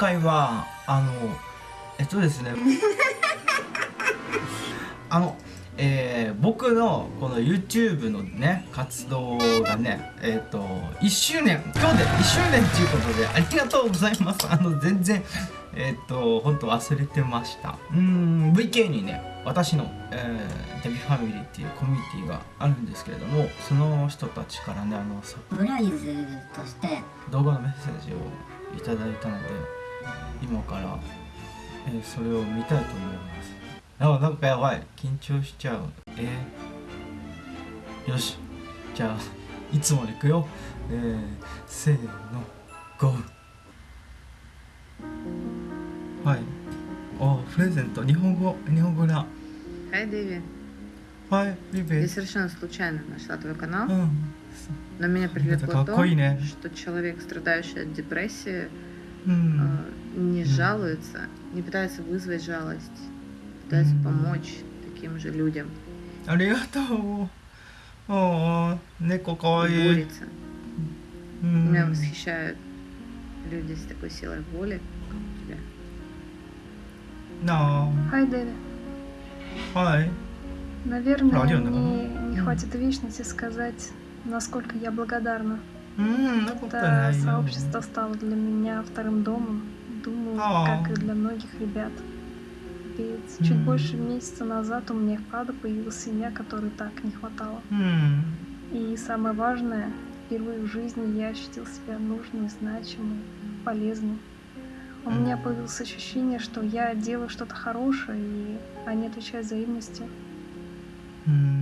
回はあのえっとですね あのえー、僕のこの YouTube のね活動がねえっ、ー、と1周年今日で1周年ということでありがとうございます。あの全然えっ、ー、と本当忘れてました。うん VK にね私の、えー、デビファミリーっていうコミュニティがあるんですけれどもその人たちからねあのサプライズとして動画のメッセージをいただいたので今から、えー、それを見たいと思いますあなんかやばい緊張しちゃうえー、よしじゃあいつものいくよえー、せーのゴーはいおプレゼント日本語日本語だ Хай, Дэви. Хай, Я привет. совершенно случайно нашла твой канал, うん。 но меня привлекло Это то, какой, не? что человек, страдающий от депрессии, うん。 э, не жалуется, не пытается вызвать жалость, пытается Мгм. помочь таким же людям, ありがとう。おー、猫かわいい。 борется. う Меня ん。 восхищают люди с такой силой воли, как у тебя. な Хай, Дэви. あ。はい。 Наверное, Радио, да? мне не Мгм. хватит вечности сказать, насколько я благодарна. ну, да, сообщество стало для меня вторым домом, думаю, О. как и для многих ребят. Ведь чуть М, больше месяца назад у меня в вправду появилась семья, которой так не хватало. м. И самое важное, впервые в жизни я ощутил себя нужным, значимым, полезным. У меня появилось ощущение, что я делаю что-то хорошее, и а они отвечают взаимностью.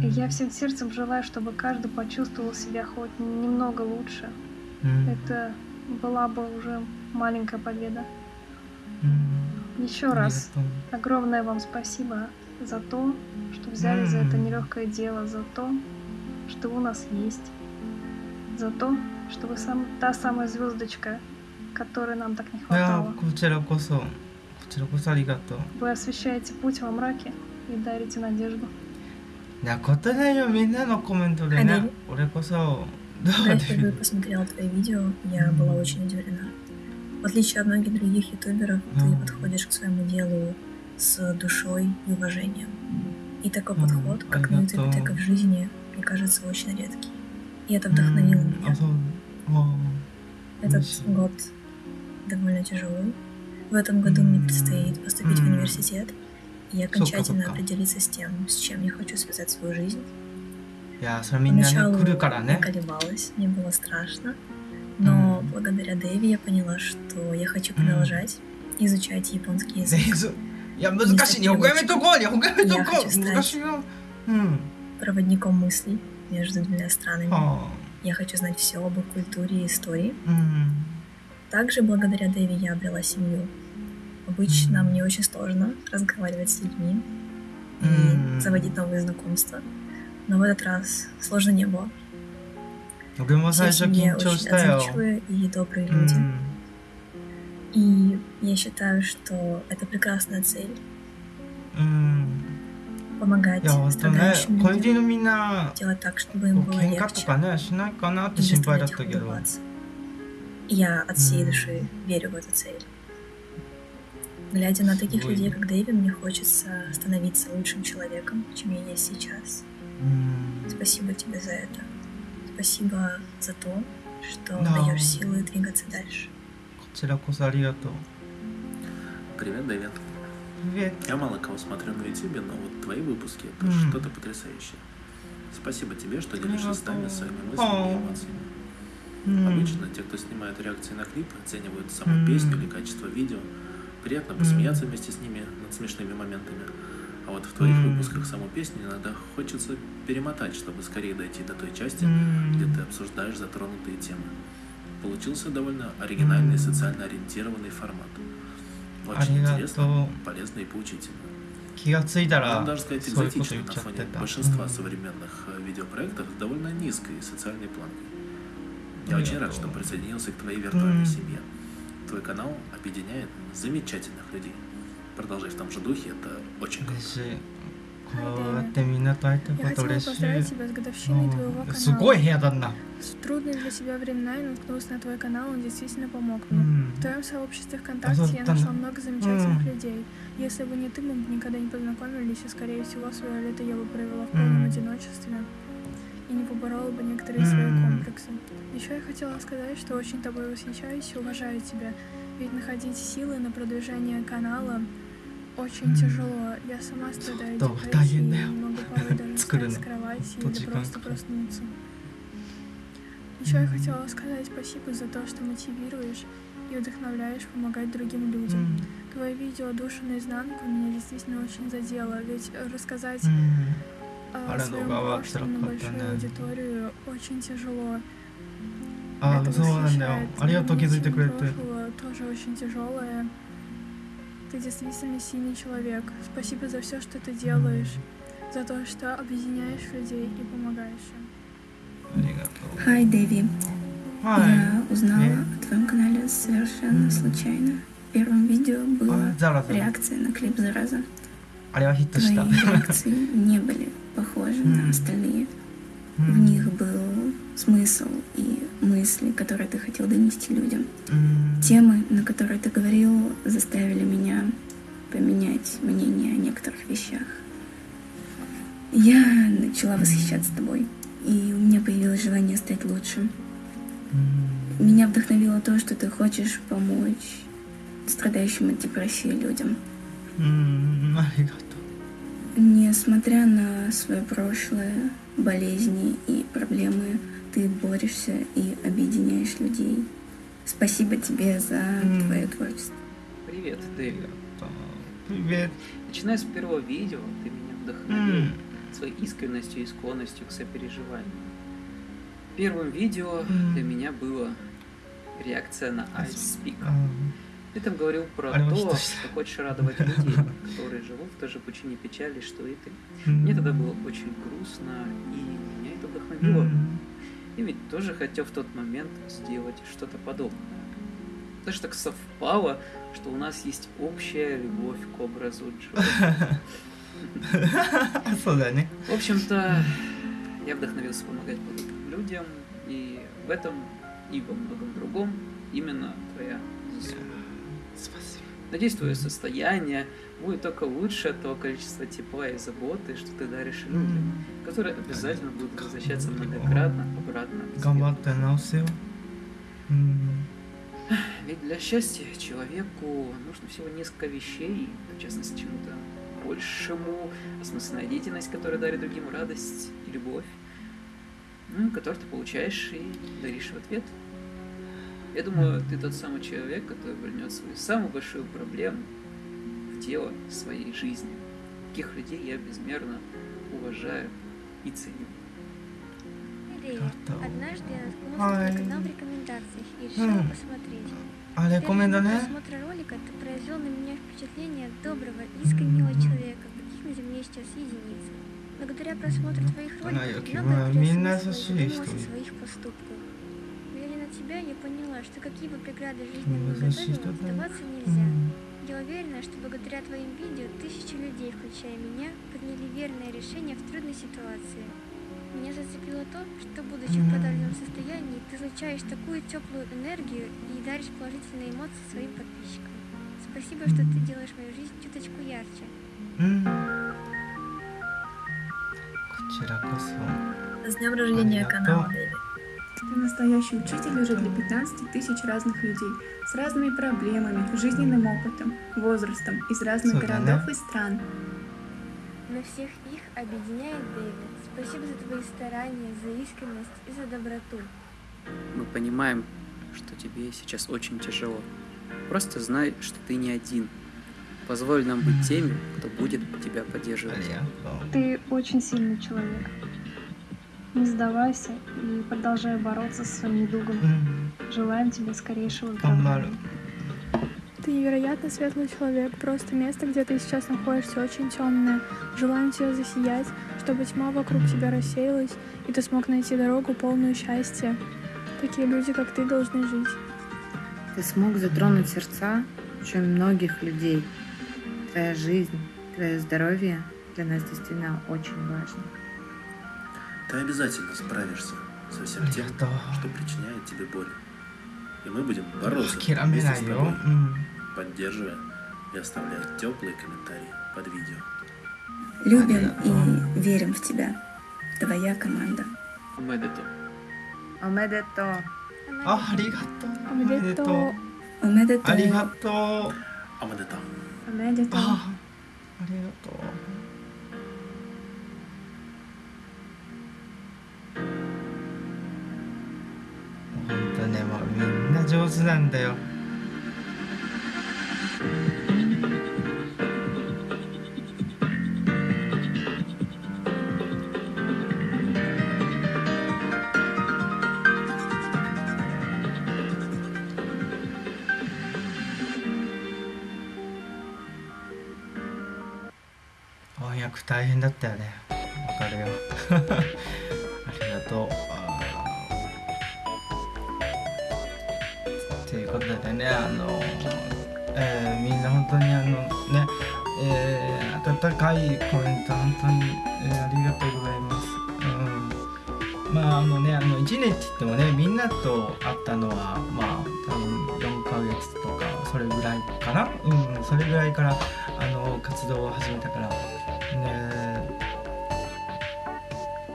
И я всем сердцем желаю, чтобы каждый почувствовал себя хоть немного лучше. Mm. Это была бы уже маленькая победа. Mm. Еще раз огромное вам спасибо за то, что взяли mm. за это нелегкое дело, за то, что у нас есть, за то, что вы сам та самая звездочка, которой нам так не хватало. Вы освещаете путь во мраке и дарите надежду. なことないよみんなのコメントではいね俺こそどう Когда я で впервые посмотрела твои видео, я была очень удивлена. В отличие от многих других ютуберов, ты Мгм. подходишь к своему делу с душой и уважением. И такой Мгм. подход, как на ютубе, Понятно. так и в жизни, мне кажется очень редкий. И это вдохновило うんあ меня. そうあ Этот Спасибо. год довольно тяжелый. В этом году мне М. предстоит поступить в М. университет и окончательно определиться с тем, с чем я хочу связать свою жизнь. Поначалу я колебалась, мне было страшно, но благодаря Дэви я поняла, что я хочу продолжать изучать японский язык. Я хочу стать проводником мыслей между двумя странами. Я хочу знать все об их культуре и истории. Также благодаря Дэви я обрела семью. Обычно мне очень сложно разговаривать с людьми и заводить новые знакомства. Но в этот раз сложно не было. Все мне очень отзывчивые и добрые люди. И я считаю, что это прекрасная цель. помогать страдающим людям, так, чтобы им было легче. Я от всей души верю в эту цель. Глядя на таких Ой. людей, как Дэви, мне хочется становиться лучшим человеком, чем я есть сейчас. Спасибо тебе за это. Спасибо за то, что no. даешь силы двигаться дальше. Привет, Дэвид. Привет. Я мало кого смотрю на YouTube, но вот твои выпуски это mm. что-то потрясающее. Спасибо тебе, что делишься с нами своими мыслями и эмоциями. Mm. Обычно те, кто снимает реакции на клипы, оценивают саму mm. песню или качество видео, Приятно М. посмеяться вместе с ними над смешными моментами. А вот в твоих М. выпусках саму песню иногда хочется перемотать, чтобы скорее дойти до той части, うん где ты обсуждаешь затронутые темы. Получился довольно оригинальный М. социально ориентированный формат. Очень ありが интересно, とう полезно и поучительно. 気がついたら Можно даже сказать そういうこと экзотично 言っ на ちゃって фоне た большинства うん современных э, видеопроектов с довольно низкой социальной планкой. Ну, Я я очень рад, думаю. что присоединился к твоей виртуальной М. семье. Твой канал объединяет замечательных людей. Продолжай в том же духе, это очень круто. Я хотела поздравить тебя с годовщиной твоего канала. С трудные для себя времена я наткнулась на твой канал, он действительно помог ну, мне. В твоем сообществе ВКонтакте я нашла много замечательных людей. Если бы не ты, мы бы никогда не познакомились, и, скорее всего, свое лето я бы провела в полном одиночестве и не поборола бы некоторые свои комплексы. Еще я хотела сказать, что очень тобой восхищаюсь и уважаю тебя, ведь находить силы на продвижение канала очень тяжело. Я сама страдаю депрессией, и не могу порой даже встать с кровати или просто проснуться. Еще я хотела сказать спасибо за то, что мотивируешь и вдохновляешь помогать другим людям. Mm. Твое видео «Душа наизнанку» меня действительно очень задело, ведь рассказать mm а свою прошлом большую аудиторию очень тяжело. А, Это восхищает. Прошлого тоже очень тяжелое. Ты действительно синий человек. Спасибо за все, что ты делаешь, за то, что объединяешь людей и помогаешь им. Хай, Дэви. Я узнала о твоем канале совершенно случайно. В первом видео была реакция на клип «Зараза». あれはヒットした Твои реакции не были похожи М. на остальные. う В ん них был смысл и мысли, которые ты хотел донести людям. うん Темы, на которые ты говорил, заставили меня поменять мнение о некоторых вещах. Я начала восхищаться тобой, и у меня появилось желание стать лучше. うん Меня вдохновило то, что ты хочешь помочь страдающим от депрессии людям. Несмотря на свое прошлое, болезни и проблемы, ты борешься и объединяешь людей. Спасибо тебе за mm. твое творчество. Привет, Дэвид. Привет. Начиная с первого видео, ты меня вдохновил mm. своей искренностью и склонностью к сопереживанию. Первым видео mm. для меня было реакция на I Speak. Mm. Ты там говорил про а то, что... что хочешь радовать людей, которые живут в той же пучине печали, что и ты. Мне тогда было очень грустно, и меня это вдохновило. И ведь тоже хотел в тот момент сделать что-то подобное. Даже так совпало, что у нас есть общая любовь к образу Джо. В общем-то, я вдохновился помогать людям, и в этом и во многом другом именно твоя заслуга. Надеюсь, твое состояние будет только лучше от того количества тепла и заботы, что ты даришь людям, которые обязательно будут возвращаться многократно обратно к тебе. Ведь для счастья человеку нужно всего несколько вещей, в частности, чему-то большему, осмысленная деятельность, которая дарит другим радость и любовь, ну, которую ты получаешь и даришь в ответ. Я думаю, ты тот самый человек, который вернет свою самую большую проблему в дело своей жизни. Таких людей я безмерно уважаю и ценю. Однажды я наткнулся на канал рекомендаций и решил посмотреть. А рекомендация? После ролика ты произвел на меня впечатление доброго, искреннего человека, каких на земле сейчас единицы. Благодаря просмотру твоих роликов я много интересного своих поступков тебя я поняла, что какие бы преграды жизни мы готовила, сдаваться нельзя. Я уверена, что благодаря твоим видео тысячи людей, включая меня, приняли верное решение в трудной ситуации. Меня зацепило то, что будучи в подавленном состоянии, ты излучаешь такую теплую энергию и даришь положительные эмоции своим подписчикам. Спасибо, что ты делаешь мою жизнь чуточку ярче. С днем рождения канала. Ты настоящий учитель уже для 15 тысяч разных людей, с разными проблемами, жизненным опытом, возрастом, из разных городов и стран. На всех их объединяет Дэвид. Спасибо за твои старания, за искренность и за доброту. Мы понимаем, что тебе сейчас очень тяжело. Просто знай, что ты не один. Позволь нам быть теми, кто будет тебя поддерживать. Ты очень сильный человек. Не сдавайся и продолжай бороться со своим недугом. Желаем тебе скорейшего выздоровления. Ты невероятно светлый человек, просто место, где ты сейчас находишься, очень темное. Желаем тебе засиять, чтобы тьма вокруг тебя рассеялась, и ты смог найти дорогу, полную счастья. Такие люди, как ты, должны жить. Ты смог затронуть сердца очень многих людей. Твоя жизнь, твое здоровье для нас действительно очень важно. Ты обязательно справишься со всем тем, что причиняет тебе боль. И мы будем бороться вместе с тобой, поддерживая и оставляя теплые комментарии под видео. Любим и верим в тебя. Твоя команда. Омедето. Омедето. Аригато. Омедето. Омедето. Аригато. Омедето. Омедето. Аригато. な上手なんだよ。翻訳大変だったよね。わかるよ。ありがとう。いうことでねあの、えーみんな本当にあのね、えー温かいコメント本当に、えーありがとうございます、うん、まああのねあの1年って言ってもねみんなと会ったのはまあ多分4ヶ月とかそれぐらいかな。うんそれぐらいからあの活動を始めたから。ね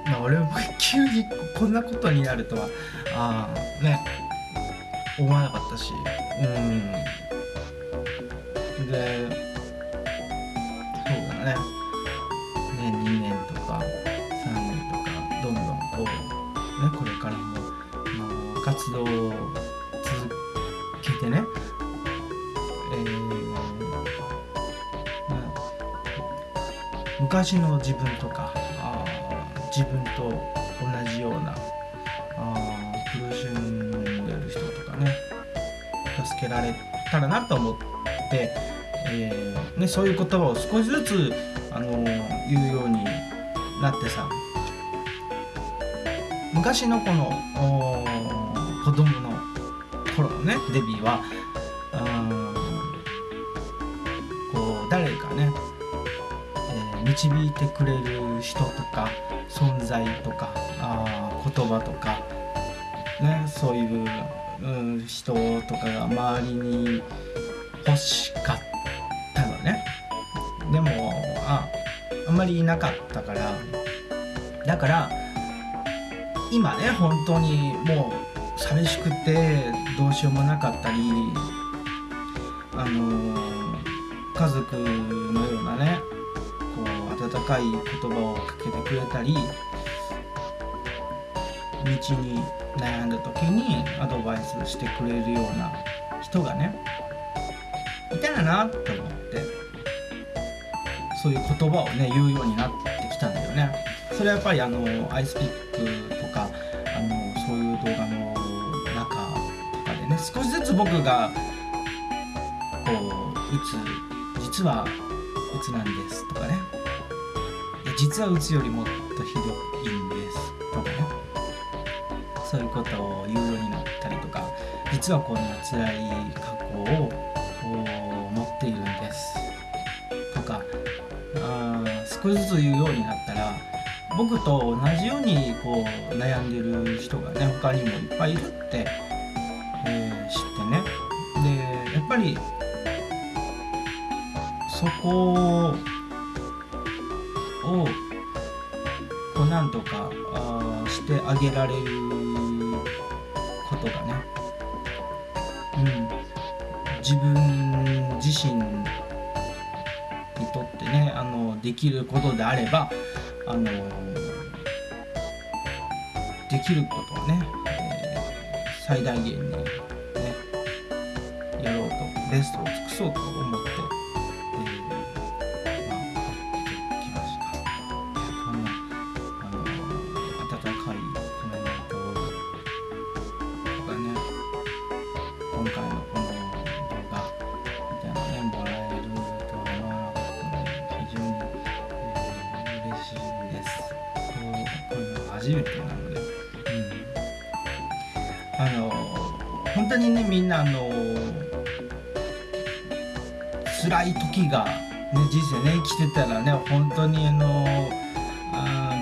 まあ俺も急にこんなことになるとはあね思わなかったし。うん。でそうだね。ね2年とか3年とかどんどんこうねこれからもあの活動を続けてね。えーまあ昔の自分とか自分とられたらなと思って、えーね、そういう言葉を少しずつ、あのー言うようになってさ昔のこの子供の頃のねデビーはーこう誰かねえー導いてくれる人とか存在とかあ言葉とか、ね、そういう、人とかが周りに欲しかったのね。でもああんまりいなかったから。だから今ね本当にもう寂しくてどうしようもなかったりあのー家族のようなねこう温かい言葉をかけてくれたり道に悩んだ時にアドバイスしてくれるような人がねいたらなと思ってそういう言葉をね言うようになってきたんだよね。それはやっぱりあのアイスピックとかあのそういう動画の中とかでね少しずつ僕がこううつ実はうつなんですとかね。いや実はうつよりもっとひどいんですとかね。そういうことを言うようになったりとか実はこんな辛い過去を持っているんです。とかあ少しずつ言うようになったら僕と同じようにこう悩んでる人がね他にもいっぱいいるって、えー知ってね。でやっぱりそこをこうなんとかあしてあげられるとってねあのできることであればあのできることをね、えー最大限にねやろうとベストを尽くそうと思って、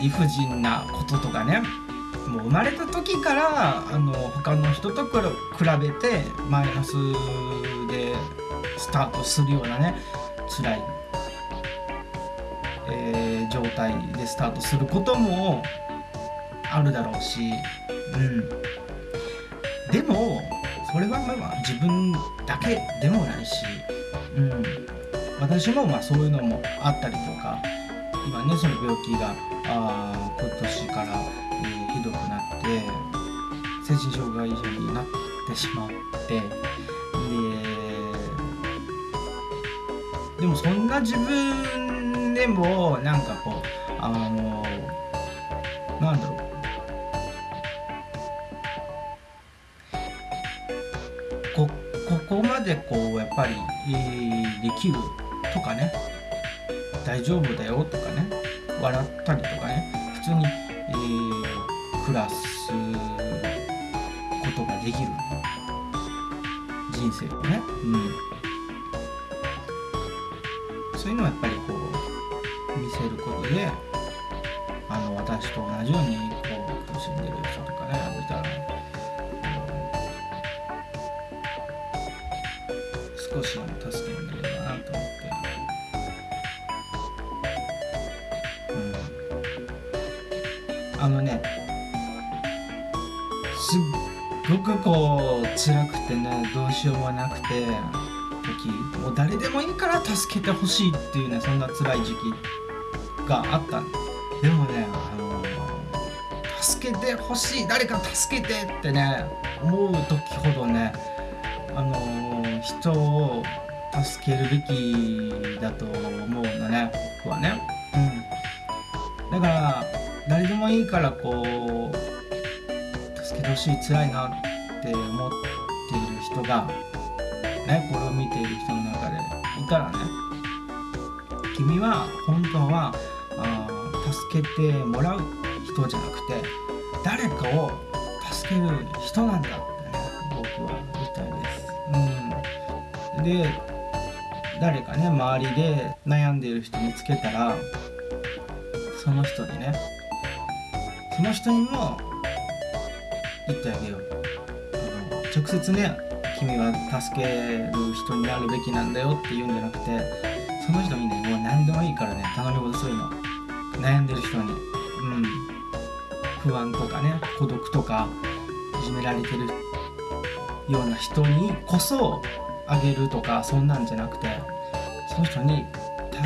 理不尽なこととかね。もう生まれた時からあの他の人と比べてマイナスでスタートするようなね辛い、えー状態でスタートすることもあるだろうし、うん、でもそれはまあまあ自分だけでもないし、うん、私もまあそういうのもあったりとか。今ねその病気があ今年から、えーひどくなって精神障害者になってしまってででもそんな自分でもなんかこうあのなんだろうこここまでこうやっぱり、えーできるとかね大丈夫だよとかね笑ったりとかね普通に、えー暮らすことができる。人生をね、うん、そういうのはやっぱりこう見せることでしようもなくて時もう誰でもいいから助けてほしいっていうねそんな辛い時期があったでもねあの助けてほしい誰か助けてってね思う時ほどねあの人を助けるべきだと思うのね僕はね。うん。だから誰でもいいからこう助けてほしい辛いなって思って人がねこれを見ている人の中でいたらね君は本当はあ助けてもらう人じゃなくて誰かを助ける人なんだってね僕は言いたいです。うん、で誰かね周りで悩んでいる人見つけたらその人にねその人にも言ってあげよう直接ね君は助ける人になるべきなんだよって言うんじゃなくてその人にねもう何でもいいからね頼み事するの。悩んでる人に。うん。不安とかね孤独とかいじめられてるような人にこそあげるとかそんなんじゃなくてその人に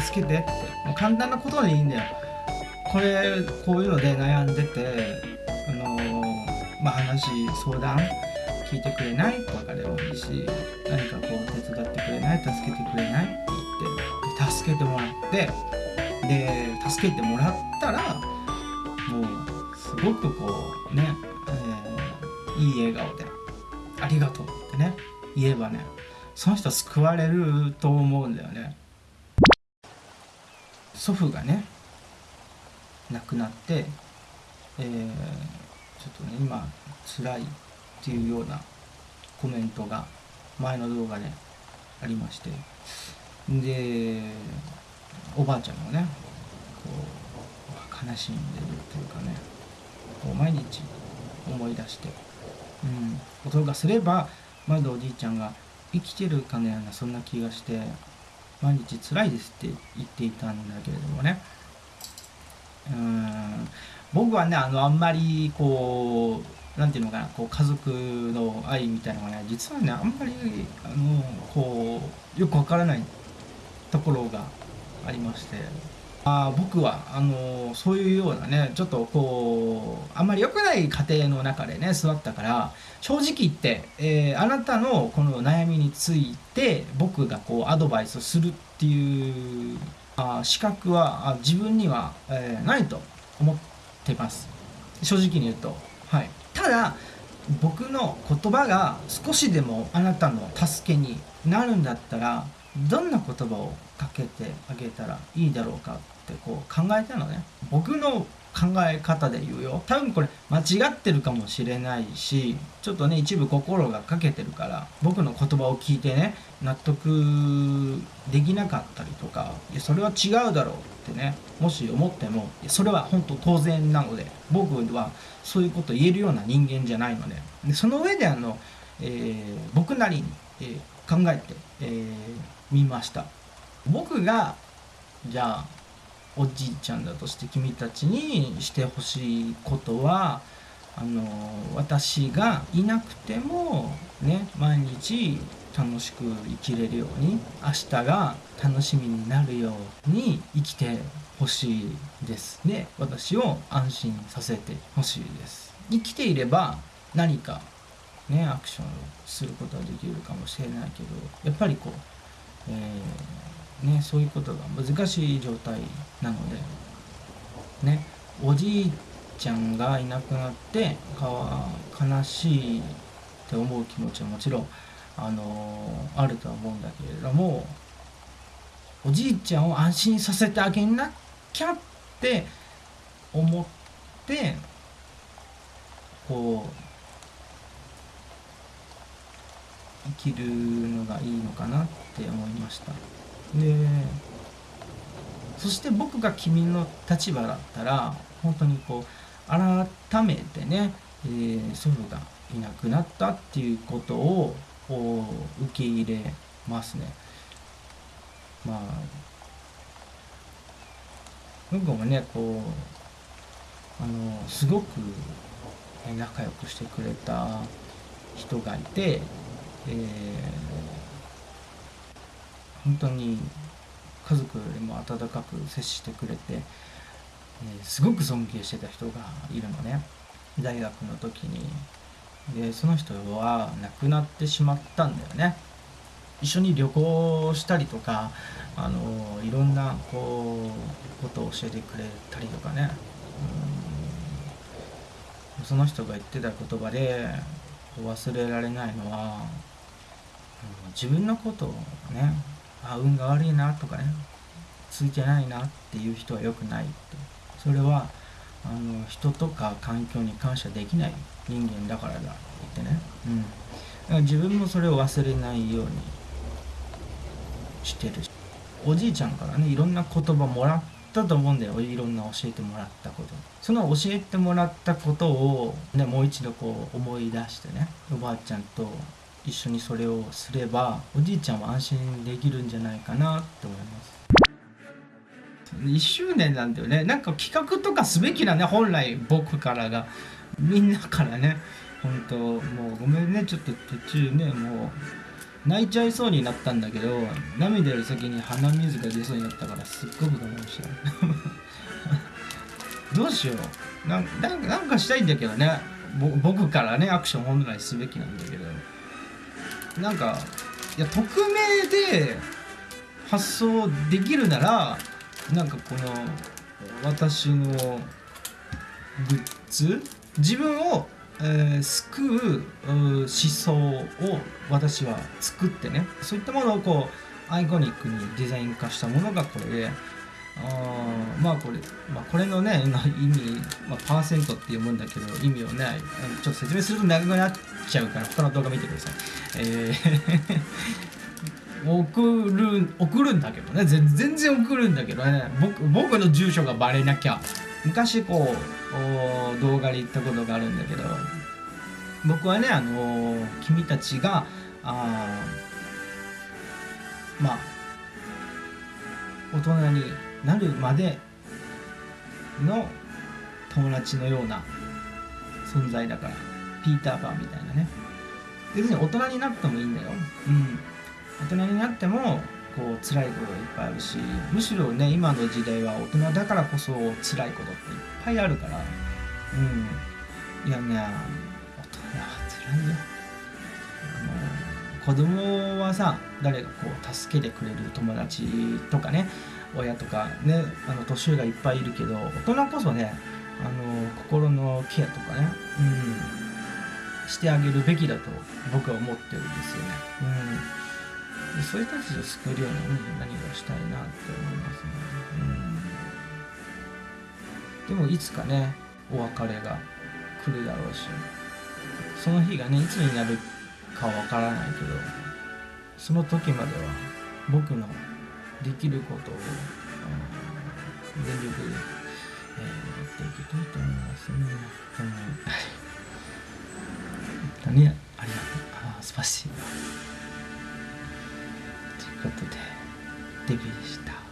助けてって。もう簡単なことでいいんだよ。これこういうので悩んでてあのーまあ話相談聞いてくれないとかでもいいし何かこう手伝ってくれない助けてくれないって言ってで助けてもらってで助けてもらったらもうすごくこうね、えーいい笑顔で「ありがとう」ってね言えばねその人救われると思うんだよね。祖父がね亡くなって、えーちょっとね今辛いっていうようなコメントが前の動画でありまして。でおばあちゃんもねこう悲しんでるっていうかねこう毎日思い出して、うん、ことがすればまだおじいちゃんが生きてるかのようなそんな気がして毎日辛いですって言っていたんだけれどもね。うん。僕はねあのあんまりこうなんていうのかなこう家族の愛みたいなのがね実はねあんまりあのこうよくわからないところがありまして。あ僕はあのそういうようなねちょっとこうあんまり良くない家庭の中でね育ったから正直言って、えーあなたのこの悩みについて僕がこうアドバイスするっていうあ資格は自分には、えーないと思ってます。正直に言うと。ただ僕の言葉が少しでもあなたの助けになるんだったらどんな言葉をかけてあげたらいいだろうかってこう考えたのね。僕の考え方で言うよ。多分これ間違ってるかもしれないしちょっとね一部心が欠けてるから僕の言葉を聞いてね納得できなかったりとかいやそれは違うだろうってねもし思ってもそれは本当当然なので僕はそういうこと言えるような人間じゃないので。でその上であの、えー僕なりに、えー考えてみ、えーました。僕がじゃあおじいちゃんだとして君たちにしてほしいことはあの私がいなくてもね毎日楽しく生きれるように明日が楽しみになるように生きてほしいです。で私を安心させてほしいです。生きていれば何かねアクションをすることはできるかもしれないけどやっぱりこう、えーね、そういうことが難しい状態なのでねおじいちゃんがいなくなってか悲しいって思う気持ちはもちろんあのあるとは思うんだけれどもおじいちゃんを安心させてあげなきゃって思ってこう生きるのがいいのかなって思いました。でそして僕が君の立場だったら本当にこう改めてね、えー祖父がいなくなったっていうことをこう受け入れますね。まあ僕もねこうあのすごく仲良くしてくれた人がいて、えー本当に家族よりも温かく接してくれて、えすごく尊敬してた人がいるのね。大学の時に。でその人は亡くなってしまったんだよね。一緒に旅行したりとかあのいろんなこうことを教えてくれたりとかね。うん。その人が言ってた言葉で忘れられないのは自分のことをねあ運が悪いなとかねついてないなっていう人は良くないってそれはあの人とか環境に感謝できない人間だからだって言ってね、うん、だから自分もそれを忘れないようにしてるし。おじいちゃんからねいろんな言葉もらったと思うんだよ。いろんな教えてもらったこと。その教えてもらったことを、ね、もう一度こう思い出してねおばあちゃんと一緒にそれをすればおじいちゃんは安心できるんじゃないかなって思います。1周年なんだよね。なんか企画とかすべきなね本来僕からが。みんなからね。本当もうごめんね。ちょっと途中ねもう泣いちゃいそうになったんだけど涙より先に鼻水が出そうになったからすっごく我慢した。どうしよう。なんなんかなんかしたいんだけどね。僕からねアクション本来すべきなんだけど。なんかいや匿名で発送できるならなんかこの私のグッズ自分を、えー救うう思想を私は作ってねそういったものをこうアイコニックにデザイン化したものがこれであまあこれ、まあ、これのね意味、まあ、パーセントって読むんだけど意味をねちょっと説明すると長くなっちゃうから他の動画見てください。えー 送る送るんだけどね全然送るんだけどね僕僕の住所がバレなきゃ昔こう動画で言ったことがあるんだけど僕はねあの君たちがあまあ大人になるまでの友達のような存在だからピーター・パンみたいなね。別に大人になってもいいんだよ。うん。大人になってもこう辛いことがいっぱいあるしむしろね今の時代は大人だからこそ辛いことっていっぱいあるから。うん。いやね大人は辛いよ。あの子供はさ誰がこう助けてくれる友達とかね親とかねあの年上がいっぱいいるけど大人こそねあの心のケアとかね、うん、してあげるべきだと僕は思ってるんですよね。うんでそういう人たちを救えるような何何がしたいなって思いますね。うんでもいつかねお別れが来るだろうしその日がねいつになるかわからないけどその時までは僕のできることを、うん全力で、えーやっていきたいと思いますね。うん本当にありがとう。あ素晴らしい。ということでデビューした。